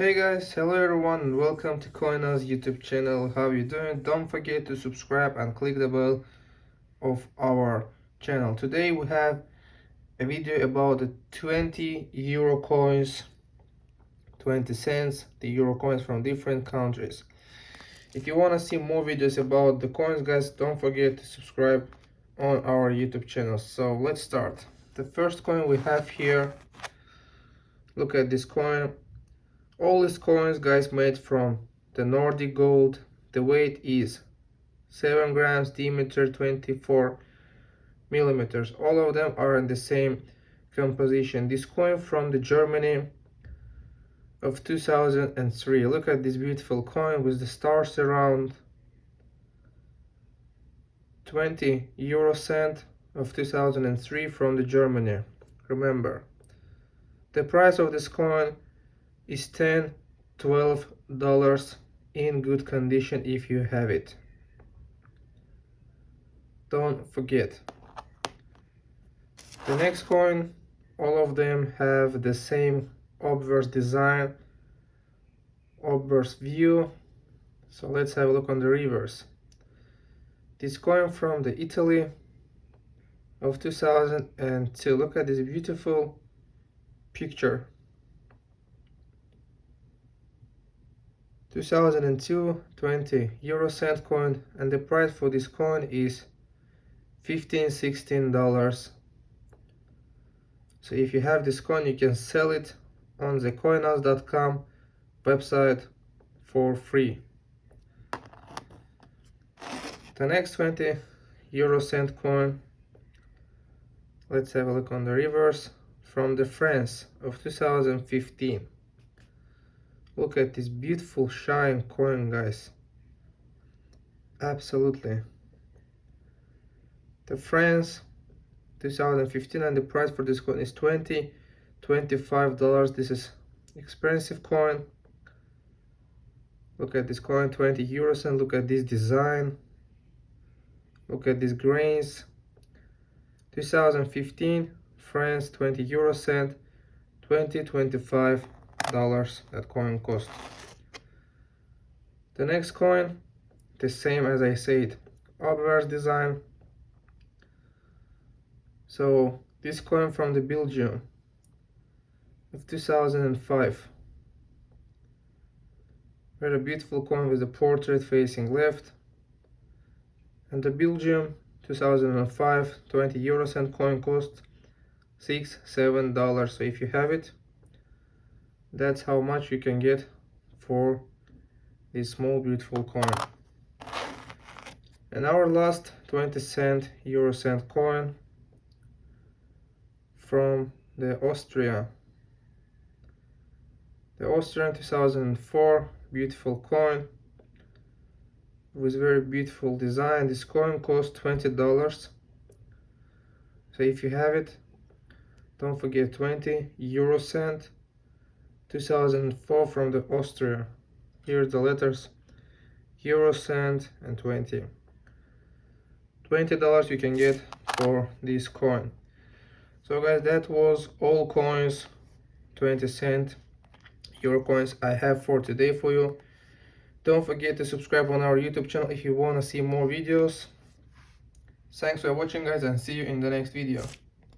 Hey guys, hello everyone and welcome to Coinaz YouTube channel. How you doing? Don't forget to subscribe and click the bell of our channel. Today we have a video about the 20 euro coins, 20 cents, the euro coins from different countries. If you want to see more videos about the coins guys, don't forget to subscribe on our YouTube channel. So let's start. The first coin we have here look at this coin all these coins guys made from the nordic gold. The weight is 7 grams diameter 24 millimeters. All of them are in the same composition. This coin from the germany of 2003 look at this beautiful coin with the stars around. 20 euro cent of 2003 from the germany. Remember the price of this coin is 10 12 dollars in good condition if you have it. Don't forget. The next coin all of them have the same obverse design obverse view. So let's have a look on the reverse. This coin from the Italy of 2002 look at this beautiful picture 2002 20 euro cent coin and the price for this coin is 15 16 dollars. So if you have this coin you can sell it on the coinaz.com website for free. The next 20 euro cent coin. Let's have a look on the reverse from the France of 2015 look at this beautiful shine coin guys. Absolutely. The France 2015 and the price for this coin is 20 25 dollars. This is expensive coin. Look at this coin 20 euros and look at this design. Look at these grains. 2015 France 20 euro cent 20 25 dollars that coin cost. The next coin the same as I said obverse design. So this coin from the Belgium of 2005 very beautiful coin with the portrait facing left. And the Belgium 2005 20 euro cent coin cost six seven dollars. So if you have it that's how much you can get for this small beautiful coin. And our last 20 cent euro cent coin from the Austria. The Austrian 2004 beautiful coin with very beautiful design. This coin cost 20 dollars. So if you have it don't forget 20 euro cent 2004 from the Austria. Here's the letters euro cent and 20. $20 you can get for this coin. So guys that was all coins 20 cent euro coins I have for today for you. Don't forget to subscribe on our YouTube channel if you want to see more videos. Thanks for watching guys and see you in the next video.